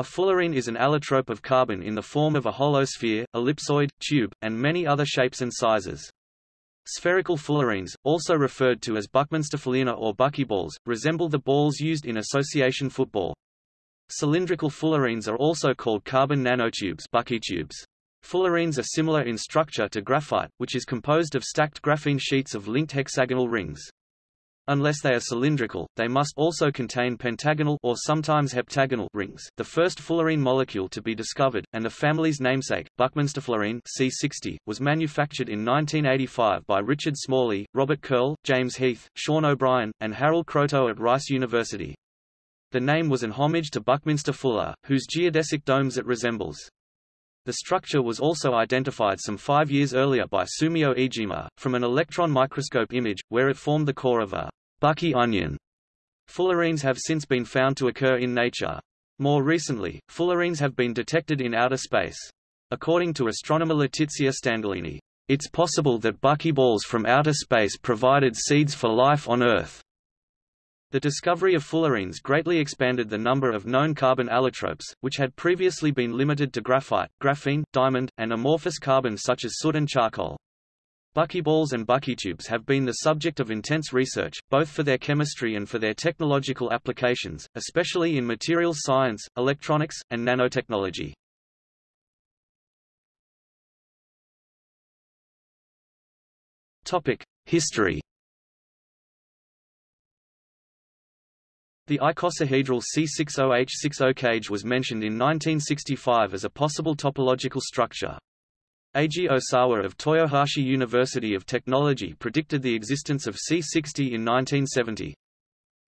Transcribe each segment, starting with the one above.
A fullerene is an allotrope of carbon in the form of a hollow sphere, ellipsoid, tube, and many other shapes and sizes. Spherical fullerenes, also referred to as Buckminsterfullerene or buckyballs, resemble the balls used in association football. Cylindrical fullerenes are also called carbon nanotubes buckytubes. Fullerenes are similar in structure to graphite, which is composed of stacked graphene sheets of linked hexagonal rings. Unless they are cylindrical, they must also contain pentagonal or sometimes heptagonal rings. The first fullerene molecule to be discovered, and the family's namesake, Buckminsterfullerene C60, was manufactured in 1985 by Richard Smalley, Robert Curl, James Heath, Sean O'Brien, and Harold Kroto at Rice University. The name was an homage to Buckminster Fuller, whose geodesic domes it resembles. The structure was also identified some five years earlier by Sumio Iijima, from an electron microscope image, where it formed the core of a Bucky onion. Fullerenes have since been found to occur in nature. More recently, fullerenes have been detected in outer space. According to astronomer Letizia Stanghellini, it's possible that buckyballs from outer space provided seeds for life on Earth. The discovery of fullerenes greatly expanded the number of known carbon allotropes, which had previously been limited to graphite, graphene, diamond, and amorphous carbon such as soot and charcoal. Buckyballs and buckytubes have been the subject of intense research, both for their chemistry and for their technological applications, especially in materials science, electronics, and nanotechnology. History The icosahedral C60H60 cage was mentioned in 1965 as a possible topological structure. Eiji Osawa of Toyohashi University of Technology predicted the existence of C60 in 1970.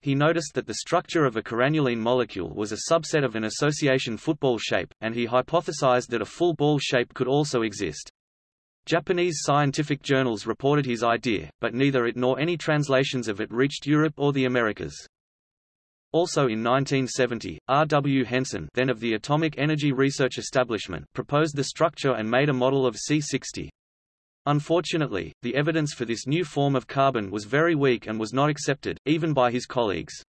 He noticed that the structure of a corannulene molecule was a subset of an association football shape, and he hypothesized that a full ball shape could also exist. Japanese scientific journals reported his idea, but neither it nor any translations of it reached Europe or the Americas. Also in 1970, R. W. Henson then of the Atomic Energy Research Establishment proposed the structure and made a model of C60. Unfortunately, the evidence for this new form of carbon was very weak and was not accepted, even by his colleagues.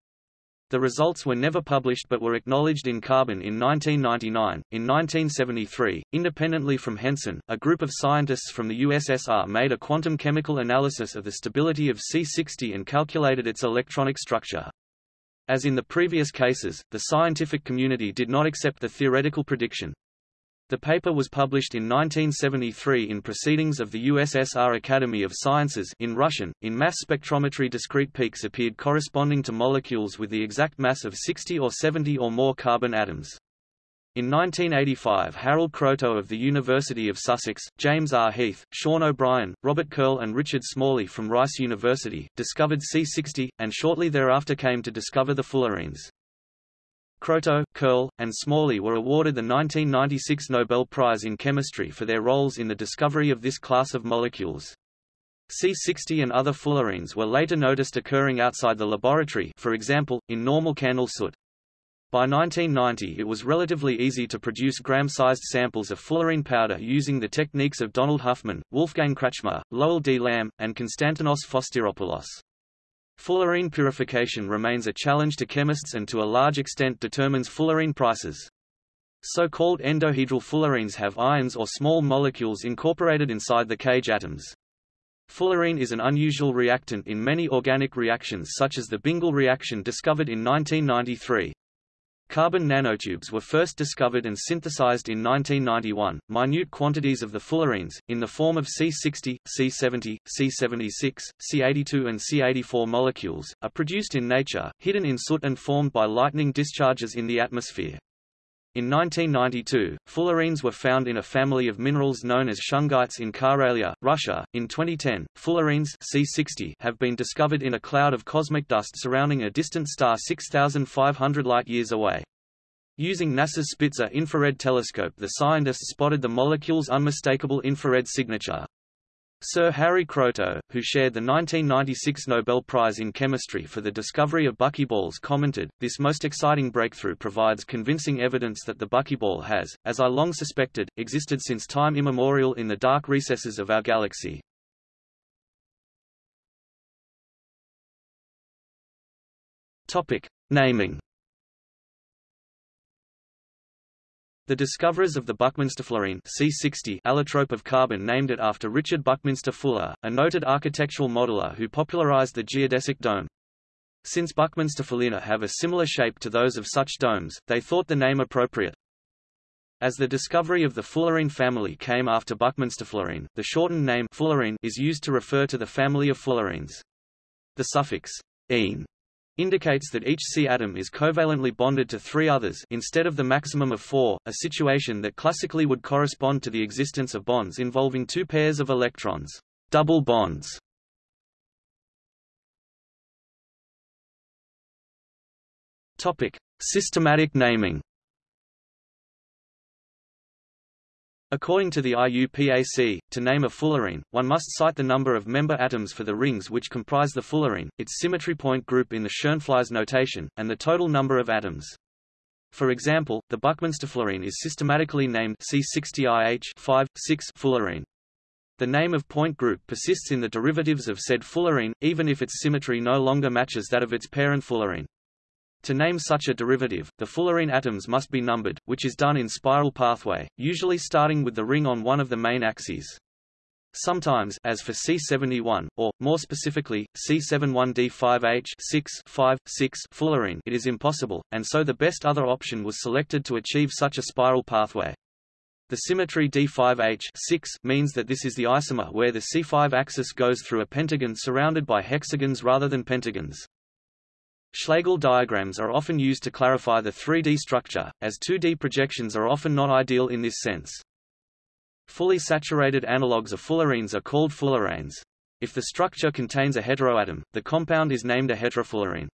The results were never published but were acknowledged in Carbon in 1999. In 1973, independently from Henson, a group of scientists from the USSR made a quantum chemical analysis of the stability of C60 and calculated its electronic structure. As in the previous cases, the scientific community did not accept the theoretical prediction. The paper was published in 1973 in Proceedings of the USSR Academy of Sciences in Russian. In mass spectrometry discrete peaks appeared corresponding to molecules with the exact mass of 60 or 70 or more carbon atoms. In 1985 Harold Kroto of the University of Sussex, James R. Heath, Sean O'Brien, Robert Curl and Richard Smalley from Rice University, discovered C60, and shortly thereafter came to discover the fullerenes. Kroto, Curl, and Smalley were awarded the 1996 Nobel Prize in Chemistry for their roles in the discovery of this class of molecules. C60 and other fullerenes were later noticed occurring outside the laboratory for example, in normal candle soot. By 1990 it was relatively easy to produce gram-sized samples of fullerene powder using the techniques of Donald Huffman, Wolfgang Kretschmer, Lowell D. Lamb, and Konstantinos Fostiropoulos. Fullerene purification remains a challenge to chemists and to a large extent determines fullerene prices. So-called endohedral fullerenes have ions or small molecules incorporated inside the cage atoms. Fullerene is an unusual reactant in many organic reactions such as the Bingel reaction discovered in 1993. Carbon nanotubes were first discovered and synthesized in 1991. Minute quantities of the fullerenes, in the form of C60, C70, C76, C82 and C84 molecules, are produced in nature, hidden in soot and formed by lightning discharges in the atmosphere. In 1992, fullerenes were found in a family of minerals known as shungites in Karelia, Russia. In 2010, fullerenes C60 have been discovered in a cloud of cosmic dust surrounding a distant star 6,500 light-years away. Using NASA's Spitzer infrared telescope the scientists spotted the molecule's unmistakable infrared signature. Sir Harry Kroto, who shared the 1996 Nobel Prize in Chemistry for the discovery of buckyballs commented, this most exciting breakthrough provides convincing evidence that the buckyball has, as I long suspected, existed since time immemorial in the dark recesses of our galaxy. Topic. Naming The discoverers of the Buckminster fullerene C60 allotrope of carbon named it after Richard Buckminster Fuller, a noted architectural modeler who popularized the geodesic dome. Since Buckminster fullerenes have a similar shape to those of such domes, they thought the name appropriate. As the discovery of the fullerene family came after Buckminster fullerene, the shortened name fullerene is used to refer to the family of fullerenes. The suffix -ene indicates that each C atom is covalently bonded to three others instead of the maximum of four, a situation that classically would correspond to the existence of bonds involving two pairs of electrons, double bonds. Topic: Systematic naming. According to the IUPAC, to name a fullerene, one must cite the number of member atoms for the rings which comprise the fullerene, its symmetry point group in the Schoenflies notation, and the total number of atoms. For example, the Buckminster fullerene is systematically named C60IH 5, 6 fullerene. The name of point group persists in the derivatives of said fullerene, even if its symmetry no longer matches that of its parent fullerene. To name such a derivative, the fullerene atoms must be numbered, which is done in spiral pathway, usually starting with the ring on one of the main axes. Sometimes, as for C71, or, more specifically, C71D5H 6, 5, 6 fullerene it is impossible, and so the best other option was selected to achieve such a spiral pathway. The symmetry D5H 6 means that this is the isomer where the C5 axis goes through a pentagon surrounded by hexagons rather than pentagons. Schlegel diagrams are often used to clarify the 3D structure, as 2D projections are often not ideal in this sense. Fully saturated analogues of fullerenes are called fulleranes. If the structure contains a heteroatom, the compound is named a heterofullerene.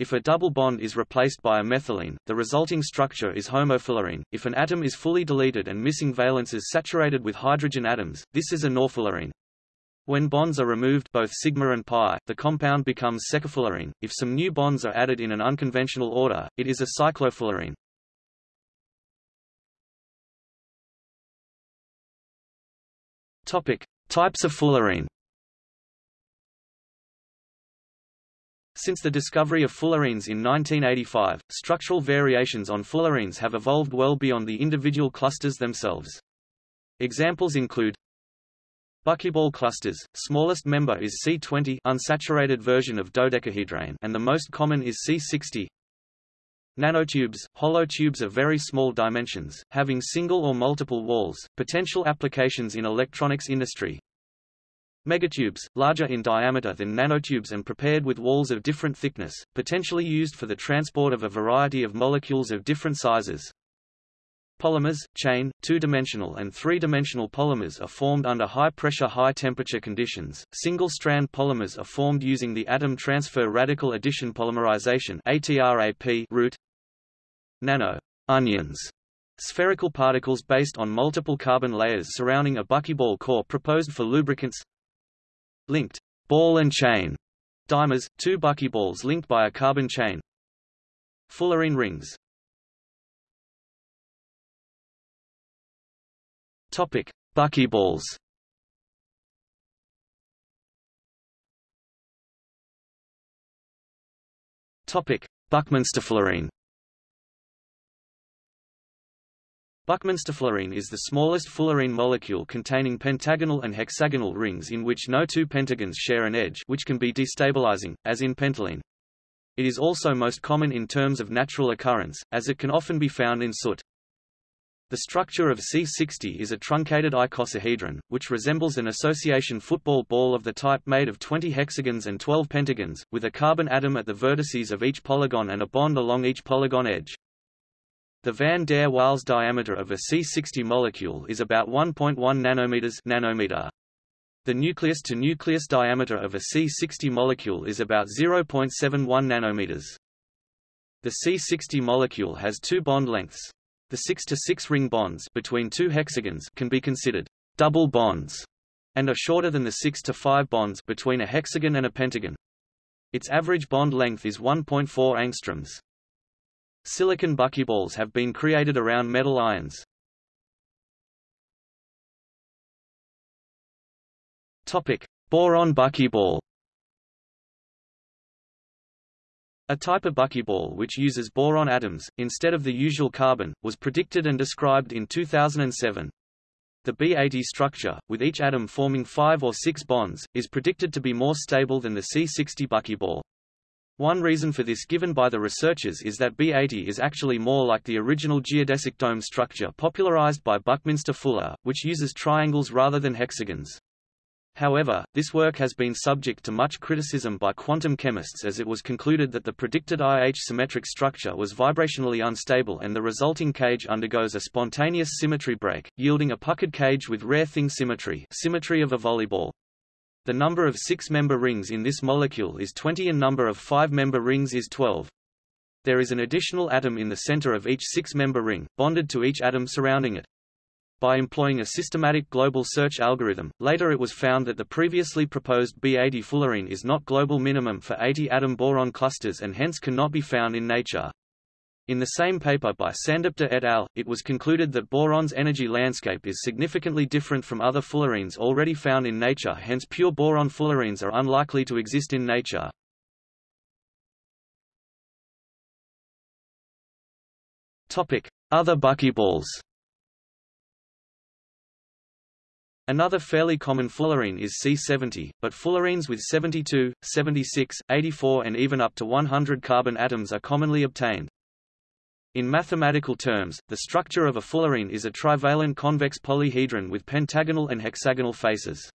If a double bond is replaced by a methylene, the resulting structure is homofullerene. If an atom is fully deleted and missing valences saturated with hydrogen atoms, this is a norfullerene. When bonds are removed both sigma and pi, the compound becomes secofullerene. If some new bonds are added in an unconventional order, it is a cyclofullerene. Topic: Types of fullerene. Since the discovery of fullerenes in 1985, structural variations on fullerenes have evolved well beyond the individual clusters themselves. Examples include Buckyball clusters, smallest member is C20 unsaturated version of dodecahedrane and the most common is C60. Nanotubes, hollow tubes of very small dimensions, having single or multiple walls, potential applications in electronics industry. Megatubes, larger in diameter than nanotubes and prepared with walls of different thickness, potentially used for the transport of a variety of molecules of different sizes. Polymers, chain, two-dimensional and three-dimensional polymers are formed under high-pressure high-temperature conditions. Single-strand polymers are formed using the atom transfer radical addition polymerization ATRAP route. Nano onions spherical particles based on multiple carbon layers surrounding a buckyball core proposed for lubricants. Linked ball and chain dimers, two buckyballs linked by a carbon chain. Fullerene rings Topic: Buckyballs. Topic: Buckminster fullerene. Buckminster fullerene is the smallest fullerene molecule containing pentagonal and hexagonal rings in which no two pentagons share an edge which can be destabilizing, as in pentalene. It is also most common in terms of natural occurrence, as it can often be found in soot. The structure of C60 is a truncated icosahedron, which resembles an association football ball of the type made of 20 hexagons and 12 pentagons, with a carbon atom at the vertices of each polygon and a bond along each polygon edge. The van der Waals diameter of a C60 molecule is about 1.1 nanometers nanometer. The nucleus-to-nucleus diameter of a C60 molecule is about 0.71 nanometers. The C60 molecule has two bond lengths, the 6 to 6 ring bonds between two hexagons can be considered double bonds and are shorter than the 6 to 5 bonds between a hexagon and a pentagon. Its average bond length is 1.4 angstroms. Silicon buckyballs have been created around metal ions. Topic: Boron buckyball A type of buckyball which uses boron atoms, instead of the usual carbon, was predicted and described in 2007. The B80 structure, with each atom forming five or six bonds, is predicted to be more stable than the C60 buckyball. One reason for this given by the researchers is that B80 is actually more like the original geodesic dome structure popularized by Buckminster Fuller, which uses triangles rather than hexagons. However, this work has been subject to much criticism by quantum chemists as it was concluded that the predicted IH symmetric structure was vibrationally unstable and the resulting cage undergoes a spontaneous symmetry break, yielding a puckered cage with rare thing symmetry symmetry of a volleyball. The number of six-member rings in this molecule is 20 and number of five-member rings is 12. There is an additional atom in the center of each six-member ring, bonded to each atom surrounding it. By employing a systematic global search algorithm, later it was found that the previously proposed B80 fullerene is not global minimum for 80 atom boron clusters and hence cannot be found in nature. In the same paper by Sandip De et al., it was concluded that boron's energy landscape is significantly different from other fullerenes already found in nature hence pure boron fullerenes are unlikely to exist in nature. Other buckyballs Another fairly common fullerene is C70, but fullerenes with 72, 76, 84 and even up to 100 carbon atoms are commonly obtained. In mathematical terms, the structure of a fullerene is a trivalent convex polyhedron with pentagonal and hexagonal faces.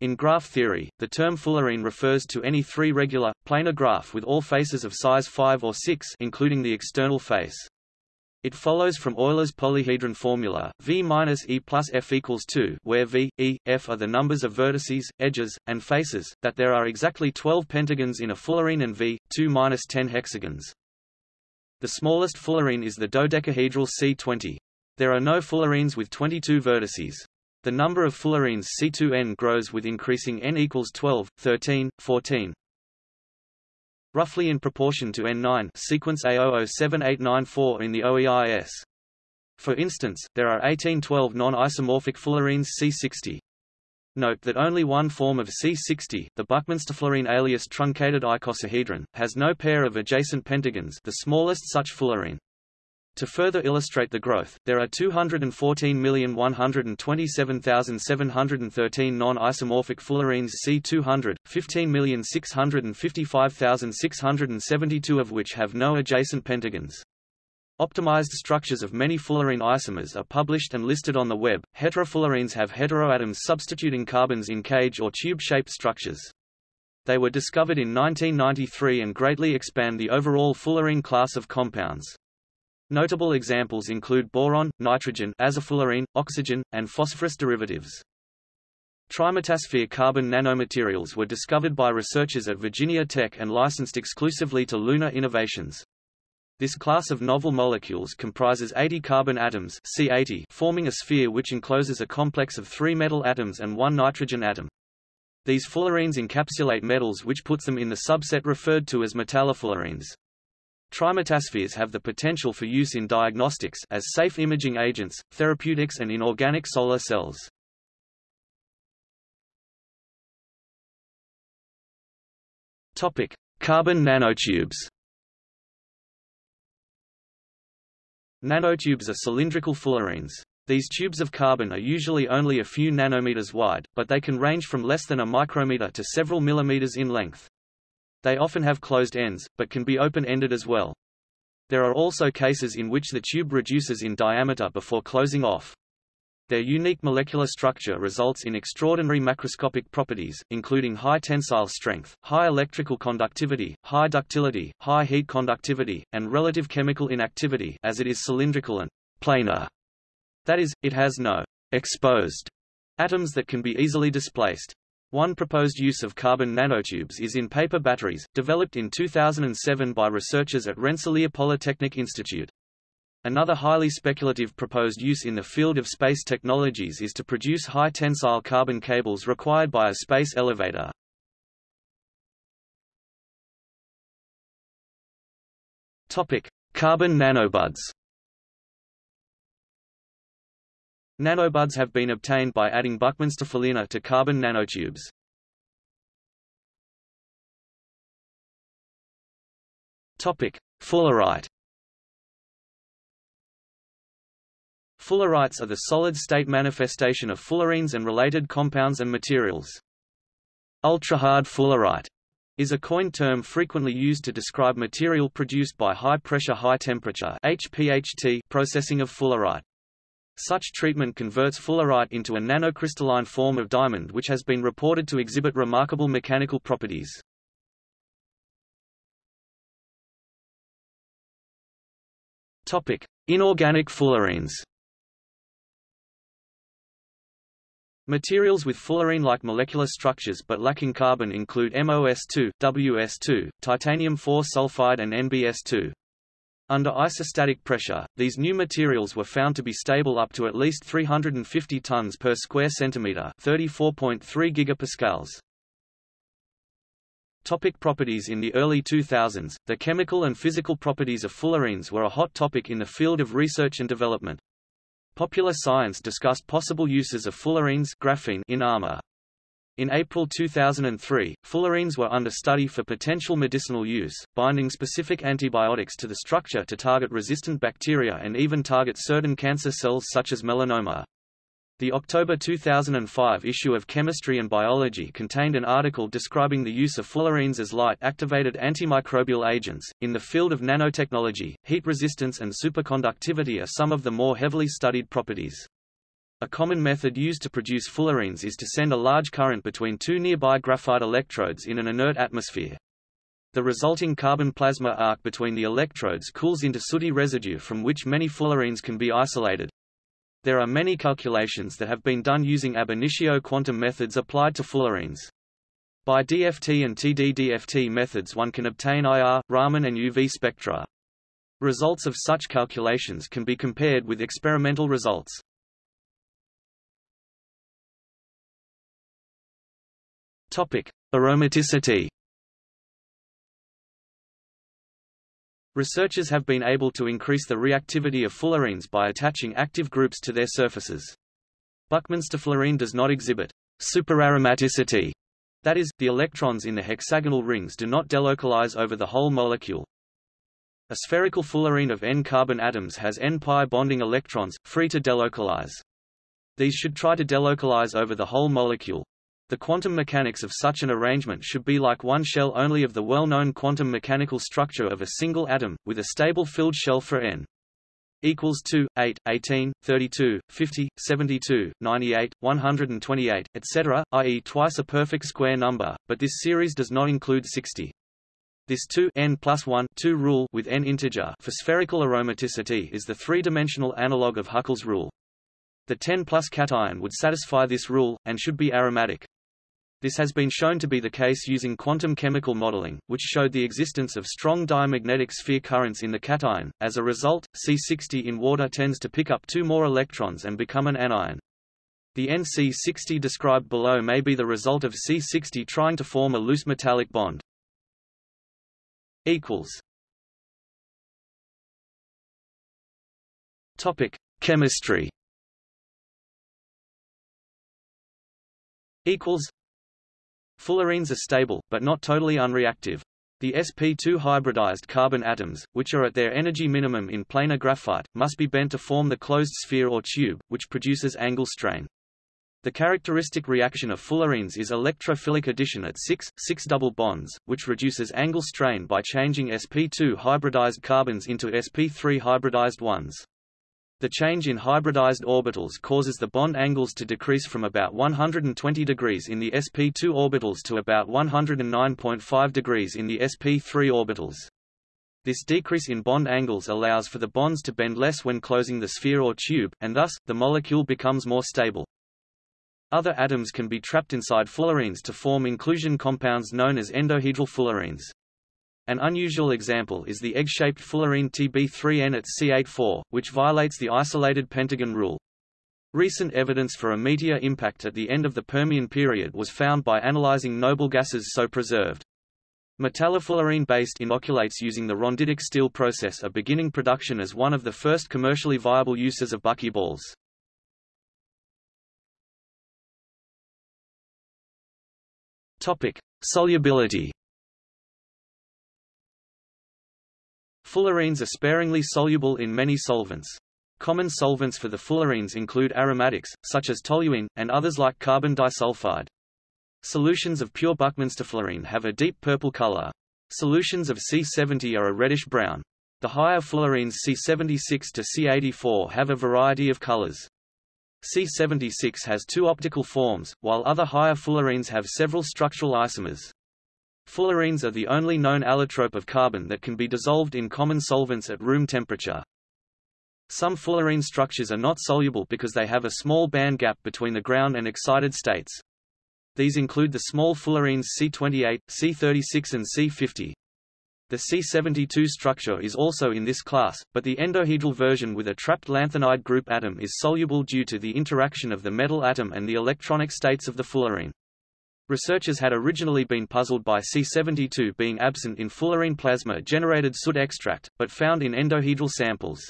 In graph theory, the term fullerene refers to any three regular, planar graph with all faces of size 5 or 6 including the external face. It follows from Euler's polyhedron formula, V minus E plus F equals 2, where V, E, F are the numbers of vertices, edges, and faces, that there are exactly 12 pentagons in a fullerene and V, 2 minus 10 hexagons. The smallest fullerene is the dodecahedral C20. There are no fullerenes with 22 vertices. The number of fullerenes C2n grows with increasing n equals 12, 13, 14, roughly in proportion to N9 sequence A007894 in the OEIS. For instance, there are 1812 non-isomorphic fullerenes C60. Note that only one form of C60, the Buckminster fullerene alias truncated icosahedron, has no pair of adjacent pentagons the smallest such fullerene. To further illustrate the growth, there are 214,127,713 non-isomorphic fullerenes C200, 15,655,672 of which have no adjacent pentagons. Optimized structures of many fullerene isomers are published and listed on the web. Heterofullerenes have heteroatoms substituting carbons in cage or tube-shaped structures. They were discovered in 1993 and greatly expand the overall fullerene class of compounds. Notable examples include boron, nitrogen azofullerene, oxygen, and phosphorus derivatives. Trimetasphere carbon nanomaterials were discovered by researchers at Virginia Tech and licensed exclusively to Luna Innovations. This class of novel molecules comprises 80 carbon atoms C80 forming a sphere which encloses a complex of three metal atoms and one nitrogen atom. These fullerenes encapsulate metals which puts them in the subset referred to as metallofullerenes. Trimetaspheres have the potential for use in diagnostics as safe imaging agents, therapeutics and in organic solar cells. Topic: Carbon nanotubes. Nanotubes are cylindrical fullerenes. These tubes of carbon are usually only a few nanometers wide, but they can range from less than a micrometer to several millimeters in length. They often have closed ends, but can be open-ended as well. There are also cases in which the tube reduces in diameter before closing off. Their unique molecular structure results in extraordinary macroscopic properties, including high tensile strength, high electrical conductivity, high ductility, high heat conductivity, and relative chemical inactivity as it is cylindrical and planar. That is, it has no exposed atoms that can be easily displaced. One proposed use of carbon nanotubes is in paper batteries, developed in 2007 by researchers at Rensselaer Polytechnic Institute. Another highly speculative proposed use in the field of space technologies is to produce high tensile carbon cables required by a space elevator. Topic: Carbon nanobuds. Nanobuds have been obtained by adding Buckminster fullerene to carbon nanotubes. Topic: Fullerite. Fullerites are the solid-state manifestation of fullerenes and related compounds and materials. Ultrahard fullerite is a coined term frequently used to describe material produced by high-pressure high-temperature processing of fullerite. Such treatment converts fullerite into a nanocrystalline form of diamond which has been reported to exhibit remarkable mechanical properties. Topic: Inorganic fullerenes. Materials with fullerene-like molecular structures but lacking carbon include MOS2, WS2, titanium-4 sulfide and NBS2. Under isostatic pressure, these new materials were found to be stable up to at least 350 tons per square centimeter, 34.3 gigapascals. Topic properties In the early 2000s, the chemical and physical properties of fullerenes were a hot topic in the field of research and development. Popular Science discussed possible uses of fullerenes graphene in armor. In April 2003, fullerenes were under study for potential medicinal use, binding specific antibiotics to the structure to target resistant bacteria and even target certain cancer cells such as melanoma. The October 2005 issue of Chemistry and Biology contained an article describing the use of fullerenes as light-activated antimicrobial agents. In the field of nanotechnology, heat resistance and superconductivity are some of the more heavily studied properties. A common method used to produce fullerenes is to send a large current between two nearby graphite electrodes in an inert atmosphere. The resulting carbon plasma arc between the electrodes cools into sooty residue from which many fullerenes can be isolated. There are many calculations that have been done using ab initio quantum methods applied to fullerenes. By DFT and TD-DFT methods one can obtain IR, Raman and UV spectra. Results of such calculations can be compared with experimental results. Topic: Aromaticity Researchers have been able to increase the reactivity of fullerenes by attaching active groups to their surfaces. Buckminster fullerene does not exhibit superaromaticity, that is, the electrons in the hexagonal rings do not delocalize over the whole molecule. A spherical fullerene of N-carbon atoms has N-pi bonding electrons, free to delocalize. These should try to delocalize over the whole molecule, the quantum mechanics of such an arrangement should be like one shell only of the well-known quantum mechanical structure of a single atom, with a stable filled shell for n equals 2, 8, 18, 32, 50, 72, 98, 128, etc., i.e. twice a perfect square number, but this series does not include 60. This 2 n plus 1 2 rule with n integer for spherical aromaticity is the three-dimensional analog of Huckel's rule. The 10 plus cation would satisfy this rule, and should be aromatic. This has been shown to be the case using quantum chemical modeling, which showed the existence of strong diamagnetic sphere currents in the cation. As a result, C60 in water tends to pick up two more electrons and become an anion. The NC60 described below may be the result of C60 trying to form a loose metallic bond. Equals. Topic: Chemistry. Equals. Fullerenes are stable, but not totally unreactive. The sp2 hybridized carbon atoms, which are at their energy minimum in planar graphite, must be bent to form the closed sphere or tube, which produces angle strain. The characteristic reaction of fullerenes is electrophilic addition at 6, 6 double bonds, which reduces angle strain by changing sp2 hybridized carbons into sp3 hybridized ones. The change in hybridized orbitals causes the bond angles to decrease from about 120 degrees in the sp2 orbitals to about 109.5 degrees in the sp3 orbitals. This decrease in bond angles allows for the bonds to bend less when closing the sphere or tube, and thus, the molecule becomes more stable. Other atoms can be trapped inside fullerenes to form inclusion compounds known as endohedral fullerenes. An unusual example is the egg-shaped fullerene Tb3N at C84, which violates the isolated pentagon rule. Recent evidence for a meteor impact at the end of the Permian period was found by analyzing noble gases so preserved. Metallofullerene-based inoculates using the rhonditic steel process are beginning production as one of the first commercially viable uses of buckyballs. Topic: Solubility Fullerenes are sparingly soluble in many solvents. Common solvents for the fullerenes include aromatics, such as toluene, and others like carbon disulfide. Solutions of pure Buckminster fullerene have a deep purple color. Solutions of C70 are a reddish-brown. The higher fullerenes C76 to C84 have a variety of colors. C76 has two optical forms, while other higher fullerenes have several structural isomers. Fullerenes are the only known allotrope of carbon that can be dissolved in common solvents at room temperature. Some fullerene structures are not soluble because they have a small band gap between the ground and excited states. These include the small fullerenes C28, C36 and C50. The C72 structure is also in this class, but the endohedral version with a trapped lanthanide group atom is soluble due to the interaction of the metal atom and the electronic states of the fullerene. Researchers had originally been puzzled by C72 being absent in fullerene plasma-generated soot extract, but found in endohedral samples.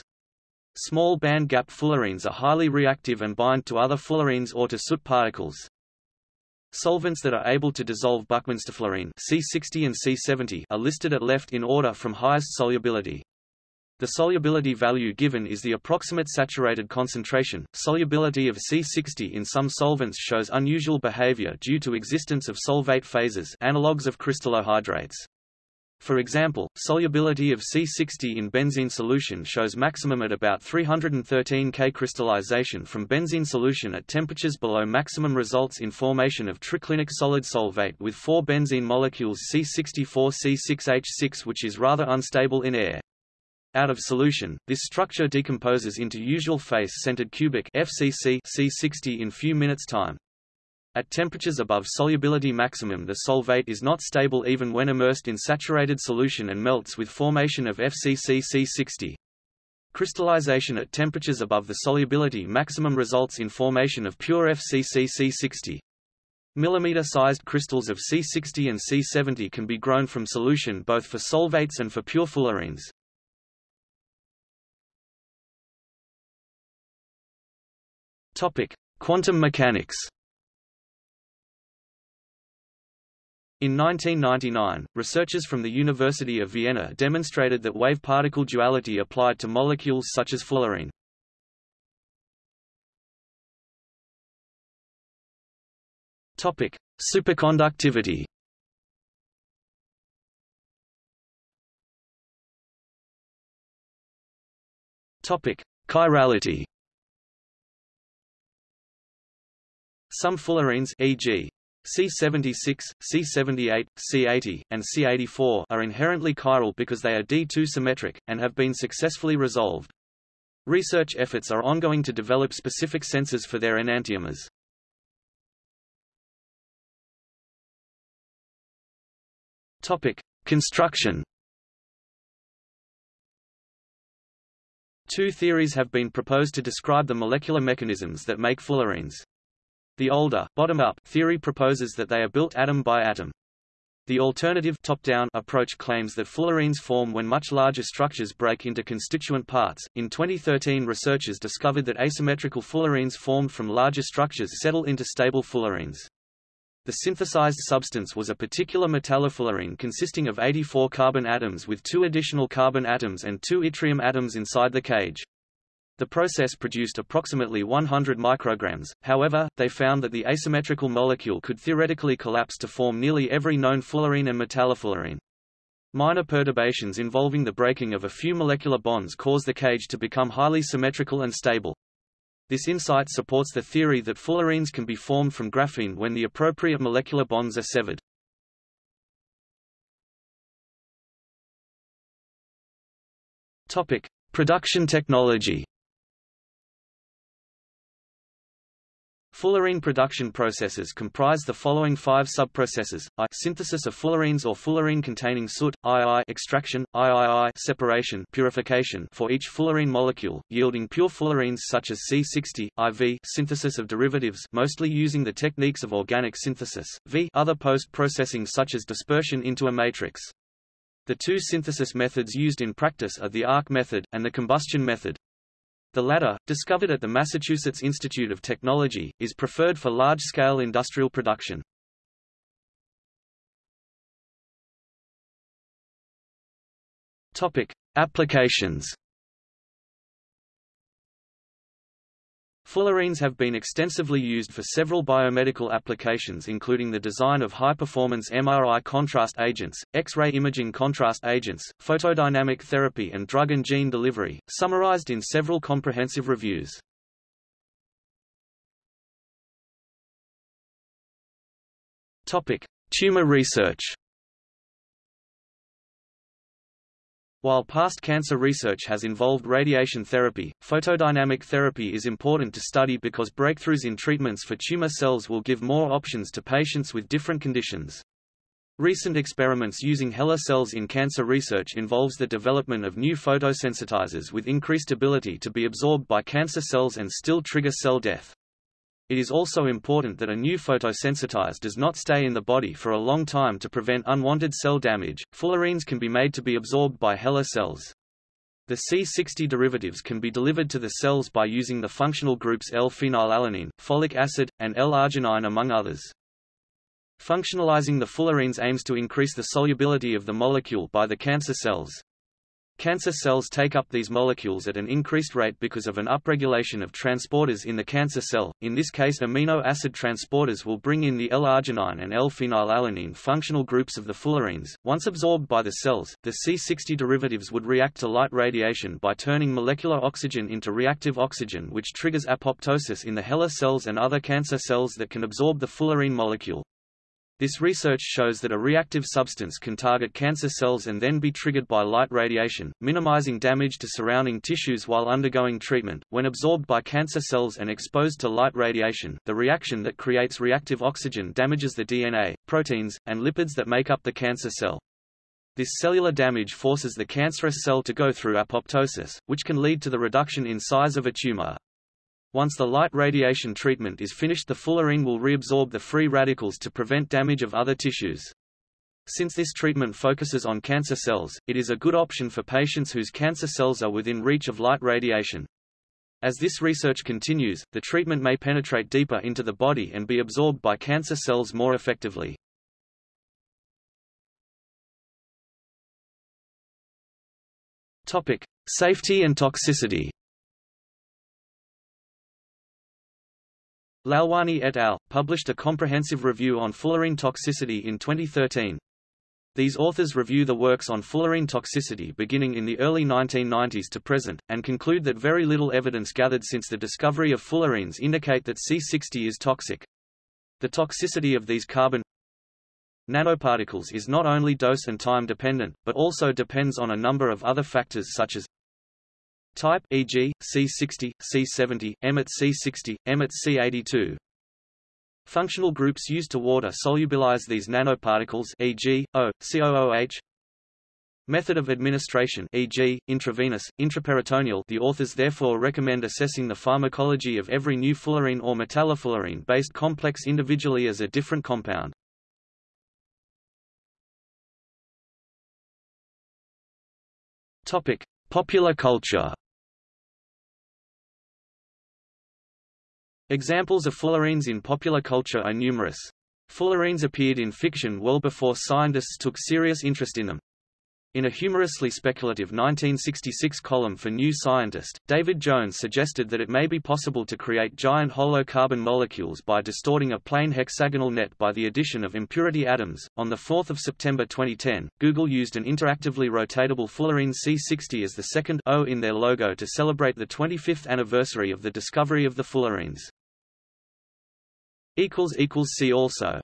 Small band-gap fullerenes are highly reactive and bind to other fullerenes or to soot particles. Solvents that are able to dissolve Buckminster fullerene C60 and C70 are listed at left in order from highest solubility. The solubility value given is the approximate saturated concentration. Solubility of C60 in some solvents shows unusual behavior due to existence of solvate phases, analogues of crystallohydrates. For example, solubility of C60 in benzene solution shows maximum at about 313 K. Crystallization from benzene solution at temperatures below maximum results in formation of triclinic solid solvate with four benzene molecules C64C6H6 which is rather unstable in air. Out of solution, this structure decomposes into usual face-centered cubic FCC C60 in few minutes time. At temperatures above solubility maximum the solvate is not stable even when immersed in saturated solution and melts with formation of FCC C60. Crystallization at temperatures above the solubility maximum results in formation of pure FCC C60. Millimeter-sized crystals of C60 and C70 can be grown from solution both for solvates and for pure fullerenes. Topic: Quantum mechanics. In 1999, researchers from the University of Vienna demonstrated that wave-particle duality applied to molecules such as fullerene. Topic: Superconductivity. Topic: Chirality. Some fullerenes e.g. C76, C78, C80, and C84 are inherently chiral because they are D2 symmetric, and have been successfully resolved. Research efforts are ongoing to develop specific sensors for their enantiomers. Topic: Construction. Two theories have been proposed to describe the molecular mechanisms that make fullerenes. The older, bottom-up theory proposes that they are built atom by atom. The alternative top-down approach claims that fullerenes form when much larger structures break into constituent parts. In 2013, researchers discovered that asymmetrical fullerenes formed from larger structures settle into stable fullerenes. The synthesized substance was a particular metallofullerene consisting of 84 carbon atoms with two additional carbon atoms and two yttrium atoms inside the cage. The process produced approximately 100 micrograms, however, they found that the asymmetrical molecule could theoretically collapse to form nearly every known fullerene and metallofullerene. Minor perturbations involving the breaking of a few molecular bonds cause the cage to become highly symmetrical and stable. This insight supports the theory that fullerenes can be formed from graphene when the appropriate molecular bonds are severed. Topic: Production technology. Fullerene production processes comprise the following five subprocesses: I synthesis of fullerenes or fullerene-containing soot, II extraction, III separation, purification for each fullerene molecule, yielding pure fullerenes such as C60, IV synthesis of derivatives, mostly using the techniques of organic synthesis, V other post-processing such as dispersion into a matrix. The two synthesis methods used in practice are the arc method and the combustion method. The latter, discovered at the Massachusetts Institute of Technology, is preferred for large-scale industrial production. Topic: Applications Fullerenes have been extensively used for several biomedical applications including the design of high-performance MRI contrast agents, X-ray imaging contrast agents, photodynamic therapy and drug and gene delivery, summarized in several comprehensive reviews. Tumor research While past cancer research has involved radiation therapy, photodynamic therapy is important to study because breakthroughs in treatments for tumor cells will give more options to patients with different conditions. Recent experiments using HeLa cells in cancer research involves the development of new photosensitizers with increased ability to be absorbed by cancer cells and still trigger cell death. It is also important that a new photosensitizer does not stay in the body for a long time to prevent unwanted cell damage. Fullerenes can be made to be absorbed by HeLa cells. The C60 derivatives can be delivered to the cells by using the functional groups L-phenylalanine, folic acid, and L-arginine among others. Functionalizing the fullerenes aims to increase the solubility of the molecule by the cancer cells. Cancer cells take up these molecules at an increased rate because of an upregulation of transporters in the cancer cell, in this case amino acid transporters will bring in the L-arginine and L-phenylalanine functional groups of the fullerenes. Once absorbed by the cells, the C60 derivatives would react to light radiation by turning molecular oxygen into reactive oxygen which triggers apoptosis in the HeLa cells and other cancer cells that can absorb the fullerene molecule. This research shows that a reactive substance can target cancer cells and then be triggered by light radiation, minimizing damage to surrounding tissues while undergoing treatment. When absorbed by cancer cells and exposed to light radiation, the reaction that creates reactive oxygen damages the DNA, proteins, and lipids that make up the cancer cell. This cellular damage forces the cancerous cell to go through apoptosis, which can lead to the reduction in size of a tumor. Once the light radiation treatment is finished the fullerene will reabsorb the free radicals to prevent damage of other tissues. Since this treatment focuses on cancer cells, it is a good option for patients whose cancer cells are within reach of light radiation. As this research continues, the treatment may penetrate deeper into the body and be absorbed by cancer cells more effectively. Topic: Safety and toxicity. Lalwani et al. published a comprehensive review on fullerene toxicity in 2013. These authors review the works on fullerene toxicity beginning in the early 1990s to present, and conclude that very little evidence gathered since the discovery of fullerenes indicate that C60 is toxic. The toxicity of these carbon nanoparticles is not only dose and time dependent, but also depends on a number of other factors such as Type e.g., C60, C70, EMET C60, EMET C82. Functional groups used to water solubilize these nanoparticles e.g., O, COOH. Method of administration e.g., intravenous, intraperitoneal The authors therefore recommend assessing the pharmacology of every new fullerene or metallofullerene-based complex individually as a different compound. Topic: Popular culture Examples of fullerenes in popular culture are numerous. Fullerenes appeared in fiction well before scientists took serious interest in them. In a humorously speculative 1966 column for New Scientist, David Jones suggested that it may be possible to create giant hollow carbon molecules by distorting a plane hexagonal net by the addition of impurity atoms. On 4 September 2010, Google used an interactively rotatable fullerene C60 as the second O in their logo to celebrate the 25th anniversary of the discovery of the fullerenes. See also